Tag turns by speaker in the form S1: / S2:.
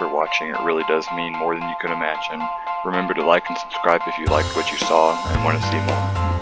S1: for watching. It really does mean more than you can imagine. Remember to like and subscribe if you liked what you saw and want to see more.